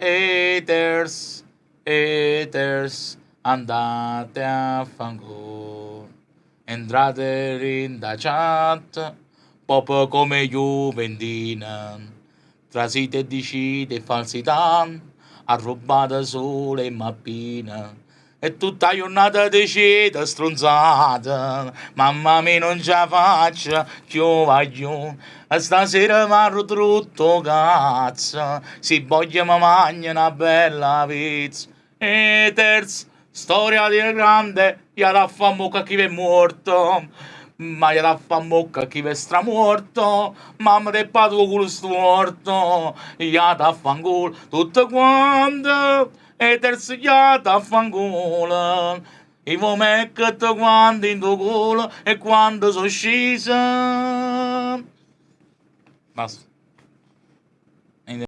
haters, haters, andate a fanculo. Entrate in da chat, pop come Juventina, trasite e dicite falsità, arrubata sole e mappina. E tutta giornata decide stronzata, mamma mia non ce la faccio, più voglio, stasera mi tutto cazzo, si voglia mi mangia una bella pizza. E terzo, storia di grande, gli da fa mucca chi è morto, ma gli da fa mucca chi è stramorto, mamma del patro culo storto, gli da fa culo tutto quanto, e terzo gli da fa culo. E vo metto quando in tuo culo e quando sono scesa. Basta.